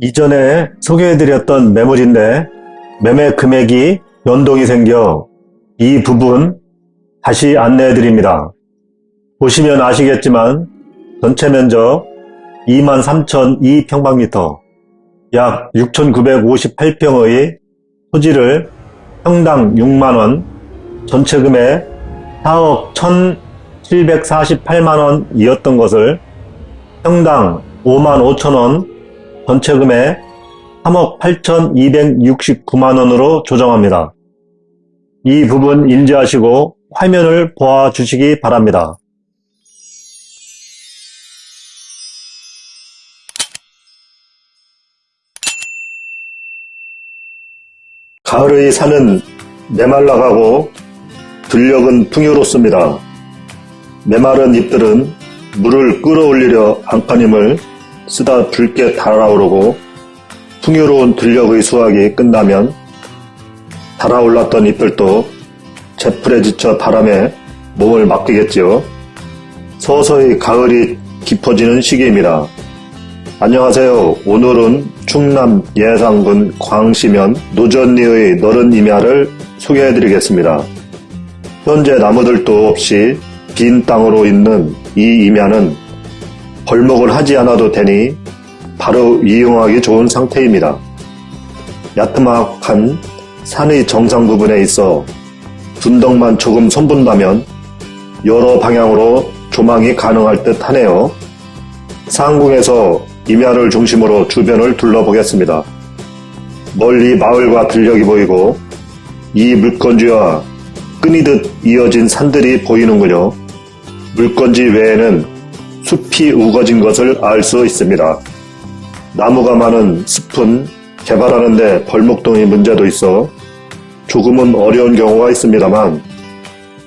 이전에 소개해드렸던 매물인데 매매 금액이 연동이 생겨 이 부분 다시 안내해드립니다. 보시면 아시겠지만 전체 면적 23,002평방미터 약 6,958평의 토지를 평당 6만원, 전체 금액 4억 1,748만원이었던 것을 평당 5만 5천원, 전체 금액 3억 8,269만원으로 조정합니다. 이 부분 인지하시고 화면을 보아주시기 바랍니다. 가을의 산은 메말라가고 들녘은 풍요롭습니다. 메마른 잎들은 물을 끌어올리려 안간힘을 쓰다 붉게 달아오르고 풍요로운 들녘의 수확이 끝나면 달아올랐던 잎들도 제풀에 지쳐 바람에 몸을 맡기겠지요. 서서히 가을이 깊어지는 시기입니다. 안녕하세요. 오늘은 충남 예상군 광시면 노전리의 너른 임야를 소개해드리겠습니다. 현재 나무들도 없이 빈 땅으로 있는 이 임야는 벌목을 하지 않아도 되니 바로 이용하기 좋은 상태입니다. 야트막한 산의 정상 부분에 있어 분덕만 조금 손본다면 여러 방향으로 조망이 가능할 듯 하네요. 상궁에서 임야를 중심으로 주변을 둘러보겠습니다. 멀리 마을과 들녘이 보이고 이 물건지와 끊이듯 이어진 산들이 보이는군요. 물건지 외에는 숲이 우거진 것을 알 수 있습니다. 나무가 많은 숲은 개발하는데 벌목동의 문제도 있어 조금은 어려운 경우가 있습니다만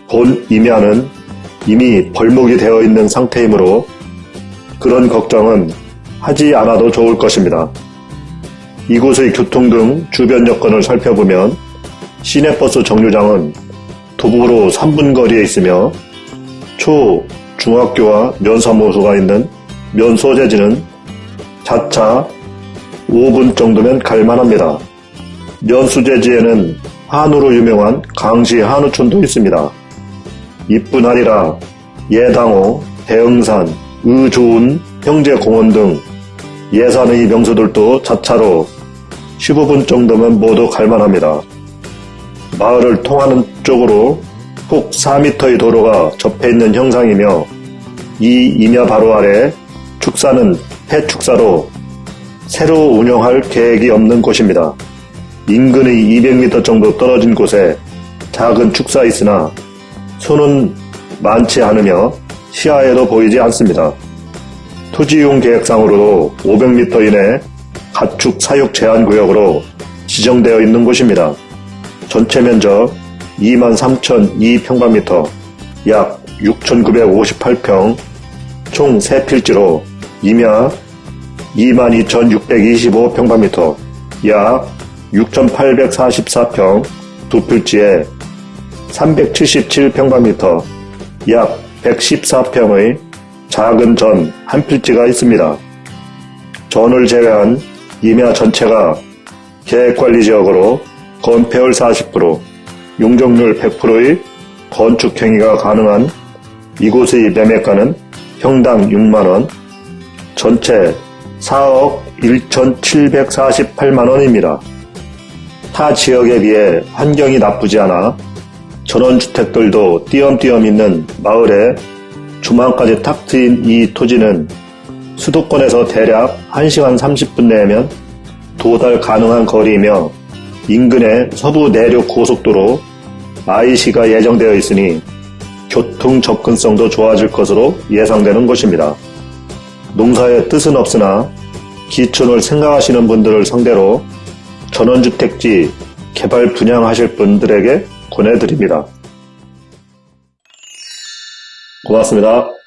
본 임야는 이미 벌목이 되어 있는 상태이므로 그런 걱정은 하지 않아도 좋을 것입니다. 이곳의 교통 등 주변 여건을 살펴보면 시내버스 정류장은 도보로 3분 거리에 있으며 초, 중학교와 면사무소가 있는 면소재지는 자차 5분 정도면 갈만합니다. 면수재지에는 한우로 유명한 강시 한우촌도 있습니다. 이뿐 아니라 예당호, 대흥산, 의좋은 형제공원 등 예산의 명소들도 자차로 15분 정도면 모두 갈만합니다. 마을을 통하는 쪽으로 폭 4m의 도로가 접해 있는 형상이며 이 임야 바로 아래 축사는 폐축사로 새로 운영할 계획이 없는 곳입니다. 인근의 200m 정도 떨어진 곳에 작은 축사 있으나 손은 많지 않으며 시야에도 보이지 않습니다. 토지이용 계획상으로도 500m 이내 가축 사육 제한 구역으로 지정되어 있는 곳입니다. 전체 면적 23,002평방미터 약 6,958평 총 3필지로 임야 22,625평방미터 약 6,844평 두 필지에 377평방미터 약 114평의 작은 전 한 필지가 있습니다. 전을 제외한 임야 전체가 계획관리지역으로 건폐율 40%, 용적률 100%의 건축행위가 가능한 이곳의 매매가는 평당 6만원, 전체 4억 1,748만원입니다. 타 지역에 비해 환경이 나쁘지 않아 전원주택들도 띄엄띄엄 있는 마을에 주말까지 탁 트인 이 토지는 수도권에서 대략 1시간 30분 내면 도달 가능한 거리이며 인근의 서부 내륙 고속도로 IC가 예정되어 있으니 교통 접근성도 좋아질 것으로 예상되는 곳입니다. 농사의 뜻은 없으나 기촌을 생각하시는 분들을 상대로 전원주택지 개발 분양하실 분들에게 권해드립니다. 고맙습니다.